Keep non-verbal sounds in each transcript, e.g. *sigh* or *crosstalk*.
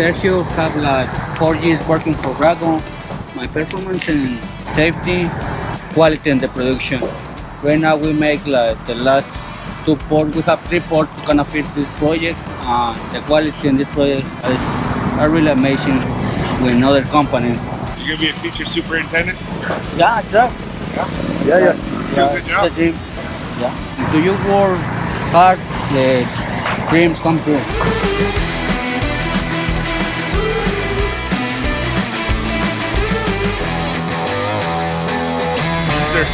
Sergio, have like four years working for Dragon. My performance in safety, quality and the production. Right now we make like the last two ports. We have three ports to kind of fit this project. Uh, the quality in this project is are really amazing with other companies. You're gonna be a future superintendent. Yeah, yeah. Yeah. Yeah, yeah. Yeah, Good job. the dream. Yeah. Do you work hard? The dreams come true.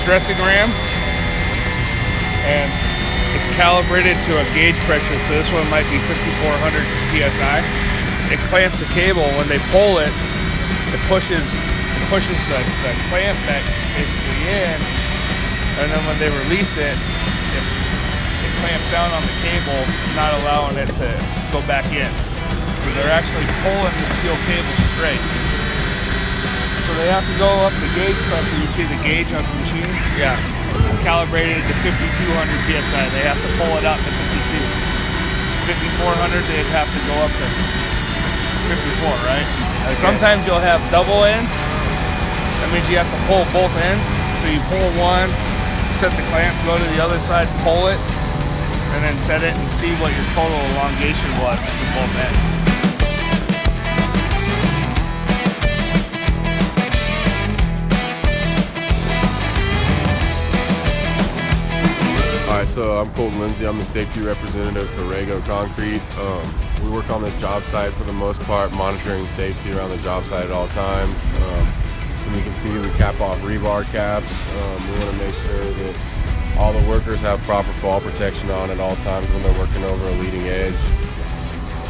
Stressing ram, and it's calibrated to a gauge pressure. So this one might be 5,400 psi. It clamps the cable. When they pull it, it pushes it pushes the, the clamp back basically in, and then when they release it, it, it clamps down on the cable, not allowing it to go back in. So they're actually pulling the steel cable straight. They have to go up the gauge pressure. You see the gauge on the machine? Yeah. It's calibrated to 5,200 psi. They have to pull it up to 52. 5,400, they'd have to go up to 54, right? Sometimes you'll have double ends. That means you have to pull both ends. So you pull one, set the clamp, go to the other side, pull it, and then set it and see what your total elongation was for both ends. So I'm Colton Lindsay. I'm the safety representative for Rago Concrete. Um, we work on this job site for the most part, monitoring safety around the job site at all times. Um, and you can see we cap off rebar caps. Um, we want to make sure that all the workers have proper fall protection on at all times when they're working over a leading edge.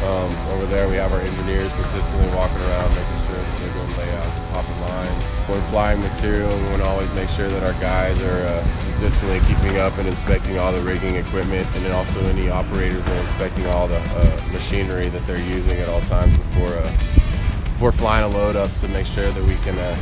Um, over there, we have our engineers consistently walking around, making doing layouts and popping lines. When flying material, we want to always make sure that our guys are uh, consistently keeping up and inspecting all the rigging equipment, and then also any operators are inspecting all the uh, machinery that they're using at all times before uh, before flying a load up to make sure that we can uh,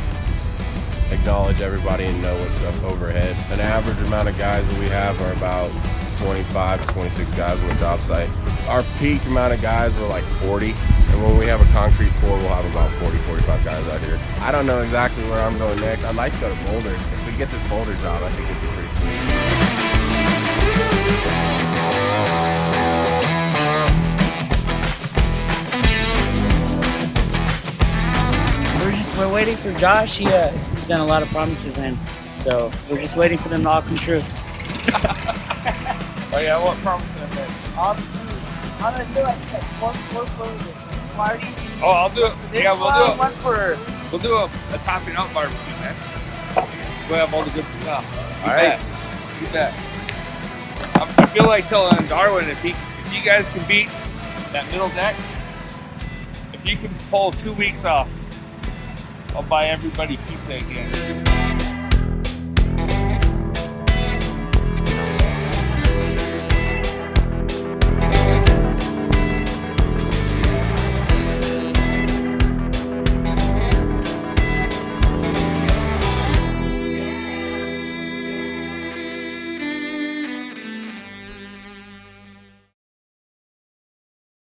acknowledge everybody and know what's up overhead. An average amount of guys that we have are about 25 to 26 guys on the job site. Our peak amount of guys were like 40, and when we have a concrete pour, we'll have about 40, 45 guys out here. I don't know exactly where I'm going next. I'd like to go to Boulder. If we get this Boulder job, I think it'd be pretty sweet. We're just we're waiting for Josh. He, uh, he's done a lot of promises, and so we're just waiting for them to all come true. *laughs* Oh yeah, what promise did I make? I'm gonna do like one one for the party. Oh, I'll do it. This Yeah, we'll do it. One for We'll do a, a topping up barbecue, man. We'll have all the good stuff. All right. You right. bet. You bet. I, I feel like telling Darwin if he, if you guys can beat that middle deck, if you can pull two weeks off, I'll buy everybody pizza again.